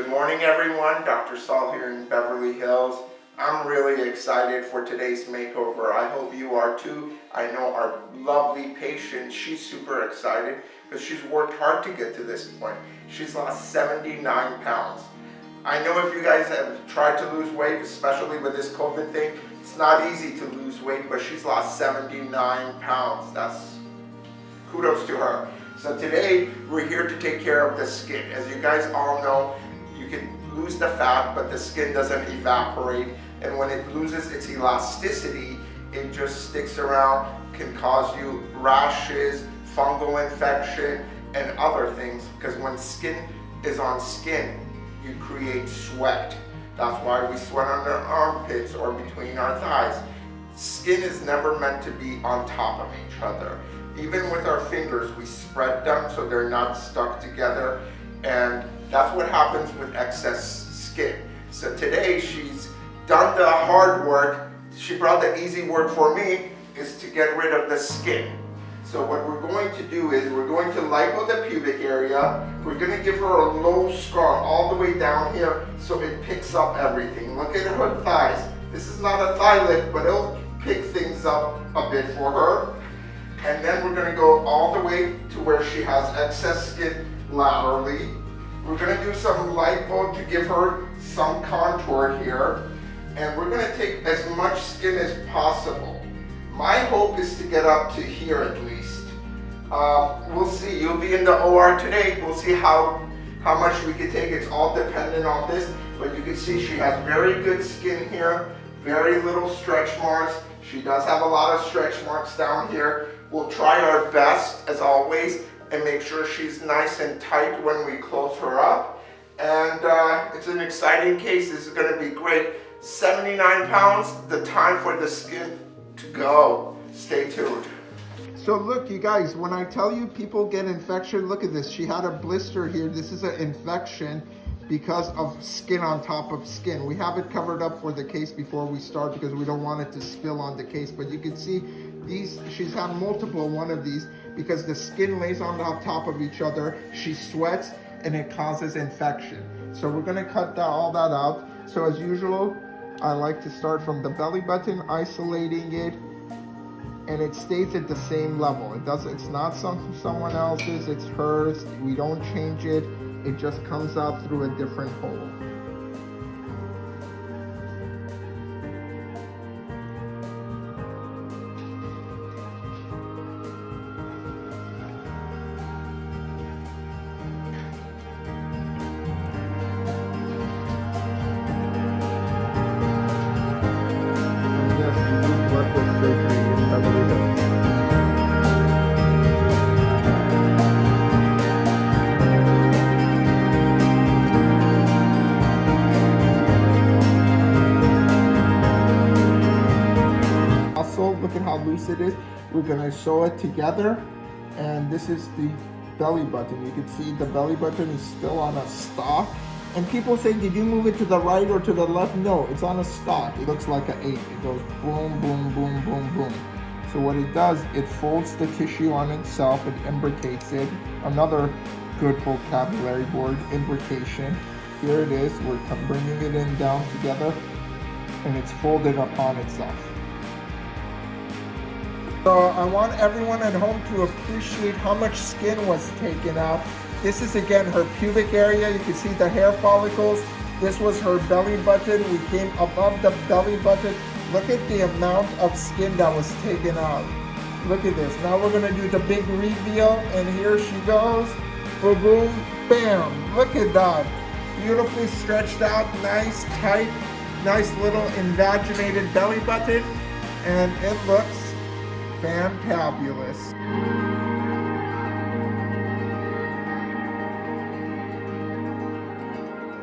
Good morning everyone, Dr. Saul here in Beverly Hills. I'm really excited for today's makeover. I hope you are too. I know our lovely patient, she's super excited because she's worked hard to get to this point. She's lost 79 pounds. I know if you guys have tried to lose weight, especially with this COVID thing, it's not easy to lose weight, but she's lost 79 pounds. That's kudos to her. So today, we're here to take care of the skin. As you guys all know, can lose the fat, but the skin doesn't evaporate. And when it loses its elasticity, it just sticks around, can cause you rashes, fungal infection, and other things. Because when skin is on skin, you create sweat. That's why we sweat under our armpits or between our thighs. Skin is never meant to be on top of each other. Even with our fingers, we spread them so they're not stuck together. And that's what happens with excess skin. So today she's done the hard work. She brought the easy work for me is to get rid of the skin. So what we're going to do is we're going to lipo the pubic area. We're going to give her a low scar all the way down here so it picks up everything. Look at her thighs. This is not a thigh lift, but it'll pick things up a bit for her. And then we're going to go all the way to where she has excess skin laterally. We're going to do some light lipo to give her some contour here. And we're going to take as much skin as possible. My hope is to get up to here at least. Uh, we'll see. You'll be in the OR today. We'll see how, how much we can take. It's all dependent on this. But you can see she has very good skin here. Very little stretch marks. She does have a lot of stretch marks down here. We'll try our best, as always, and make sure she's nice and tight when we close her up. And uh, it's an exciting case. This is going to be great. 79 pounds, the time for the skin to go. Stay tuned. So look, you guys, when I tell you people get infection, look at this. She had a blister here. This is an infection because of skin on top of skin. We have it covered up for the case before we start because we don't want it to spill on the case. But you can see these, she's had multiple one of these because the skin lays on top of each other. She sweats and it causes infection. So we're gonna cut that, all that out. So as usual, I like to start from the belly button, isolating it, and it stays at the same level. It does it's not some someone else's, it's hers. We don't change it. It just comes out through a different hole. Look at how loose it is. We're gonna sew it together. And this is the belly button. You can see the belly button is still on a stalk. And people say, did you move it to the right or to the left? No, it's on a stalk. It looks like an eight. It goes boom, boom, boom, boom, boom. So what it does, it folds the tissue on itself, it imbricates it. Another good vocabulary word, imbrication. Here it is, we're bringing it in down together and it's folded upon itself. So I want everyone at home to appreciate how much skin was taken out. This is again her pubic area. You can see the hair follicles. This was her belly button. We came above the belly button. Look at the amount of skin that was taken out. Look at this. Now we're gonna do the big reveal and here she goes. Boom, boom, bam. Look at that. Beautifully stretched out, nice, tight, nice little invaginated belly button. And it looks fantabulous.